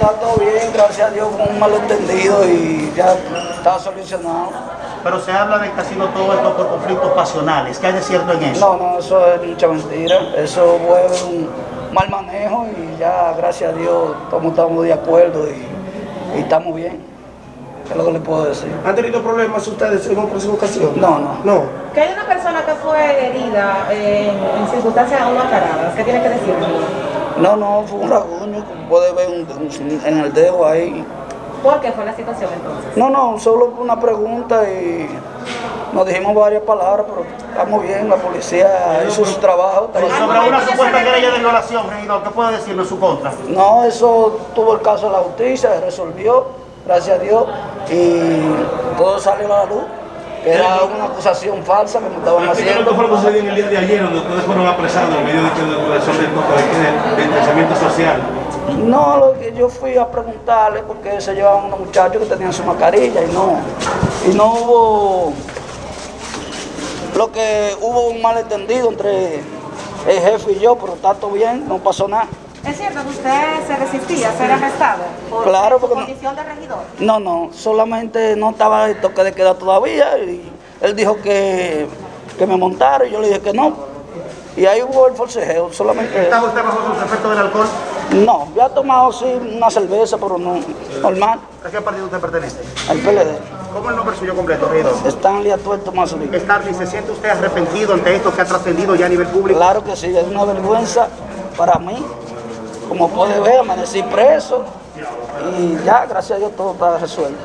está todo bien, gracias a Dios, con un malentendido y ya está solucionado. Pero se habla de que ha sido todo esto por conflictos pasionales. ¿Qué hay de cierto en eso? No, no, eso es mucha mentira. Eso fue un mal manejo y ya, gracias a Dios, todos estamos de acuerdo y, y estamos bien. Es lo que le puedo decir. ¿Han tenido problemas ustedes en una próxima ocasión? No, no. No. Que hay una persona que fue herida eh, en, en circunstancias aún aclaradas. ¿Qué tiene que decirme? No, no, fue un rasguño, como puede ver un- un- en el dedo ahí. ¿Por qué fue la situación entonces? No, no, solo una pregunta y nos dijimos varias palabras, pero estamos bien, la policía hizo su trabajo. Sobre una supuesta querella de violación, regidor, ¿qué puede decirnos en su contra? No, eso tuvo el caso de la justicia, se resolvió, gracias a Dios, y todo salió a la luz, que era una acusación falsa que me estaban ¿Qué fue lo que haciendo. sucedió en el día de ayer, donde ustedes fueron apresados en medio de que violación del de del pensamiento social? No, lo que yo fui a preguntarle porque se llevaban unos muchachos que tenían su mascarilla y no, y no hubo, lo que hubo un malentendido entre el jefe y yo, pero está todo bien, no pasó nada. ¿Es cierto que usted se resistía a ser arrestado por Claro, su porque no- condición de regidor? No, no, solamente no estaba el toque de queda todavía y él dijo que, que me montara y yo le dije que no. Y ahí hubo el forcejeo, solamente... ¿Está usted bajo los efectos del alcohol? No, yo he tomado sí una cerveza, pero no, normal, ¿A qué partido usted pertenece? al PLD. ¿Cómo es el nombre suyo completo, regidor? Stanley Atuerto Mazolí. Starly, ¿se siente usted arrepentido ante esto que ha trascendido ya a nivel público? Claro que sí, es una vergüenza para mí. Como puede ver, amanecí preso y ya, gracias a Dios, todo está resuelto.